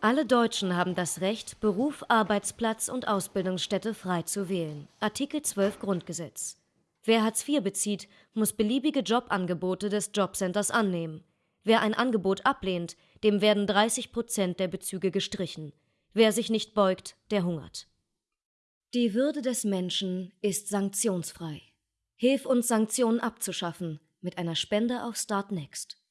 Alle Deutschen haben das Recht, Beruf, Arbeitsplatz und Ausbildungsstätte frei zu wählen. Artikel 12 Grundgesetz. Wer Hartz IV bezieht, muss beliebige Jobangebote des Jobcenters annehmen. Wer ein Angebot ablehnt, dem werden 30 Prozent der Bezüge gestrichen. Wer sich nicht beugt, der hungert. Die Würde des Menschen ist sanktionsfrei. Hilf uns, Sanktionen abzuschaffen mit einer Spende auf Startnext.